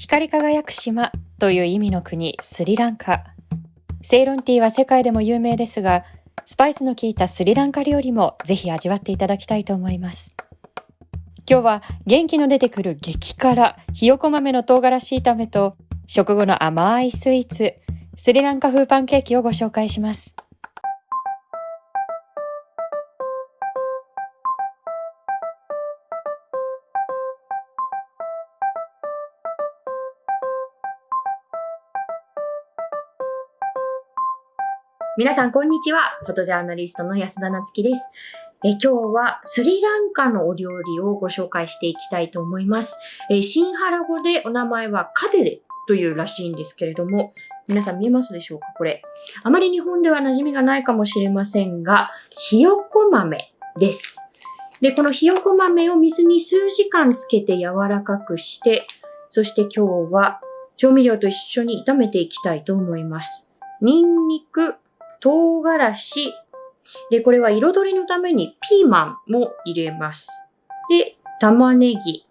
光り輝く島という意味の国スリランカ。セイロンティーは世界でも有名ですが、スパイスの効いたスリランカ料理もぜひ味わっていただきたいと思います。今日は元気の出てくる激辛、ひよこ豆の唐辛子炒めと食後の甘いスイーツ、スリランカ風パンケーキをご紹介します。皆さん、こんにちは。フォトジャーナリストの安田なつきです。え今日はスリランカのお料理をご紹介していきたいと思います。えシンハラ語でお名前はカデレというらしいんですけれども、皆さん見えますでしょうか？これ。あまり日本では馴染みがないかもしれませんが、ひよこ豆です。で、このひよこ豆を水に数時間つけて柔らかくして、そして今日は調味料と一緒に炒めていきたいと思います。ニンニク、唐辛子。で、これは彩りのためにピーマンも入れます。で、玉ねぎ、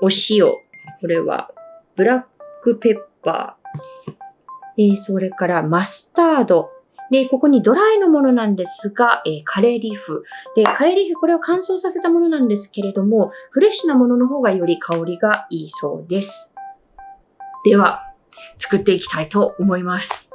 お塩。これはブラックペッパー。え、それからマスタード。で、ここにドライのものなんですが、えー、カレーリーフ。で、カレーリーフ、これを乾燥させたものなんですけれども、フレッシュなものの方がより香りがいいそうです。では、作っていきたいと思います。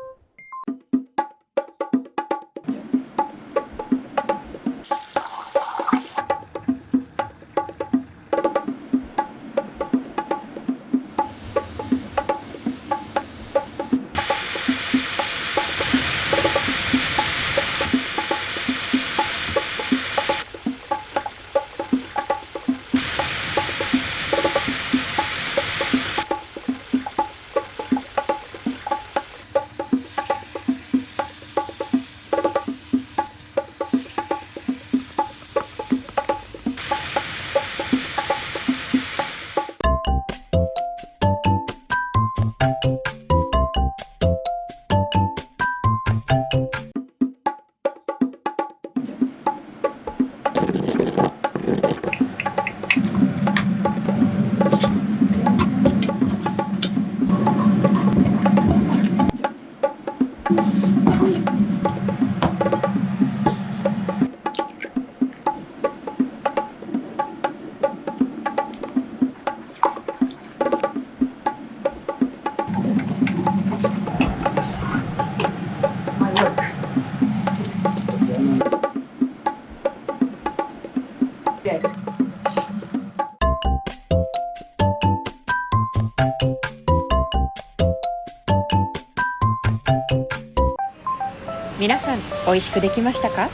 皆さん美味しくできましたか？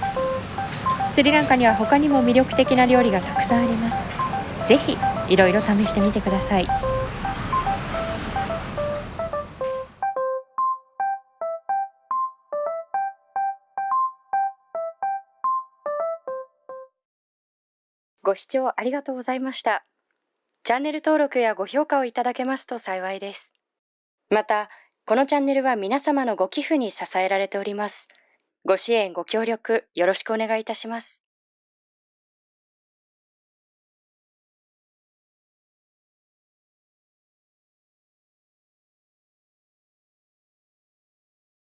スリランカには他にも魅力的な料理がたくさんありますぜひいろいろ試してみてくださいご視聴ありがとうございました。チャンネル登録やご評価をいただけますと幸いです。また、このチャンネルは皆様のご寄付に支えられております。ご支援、ご協力、よろしくお願いいたします。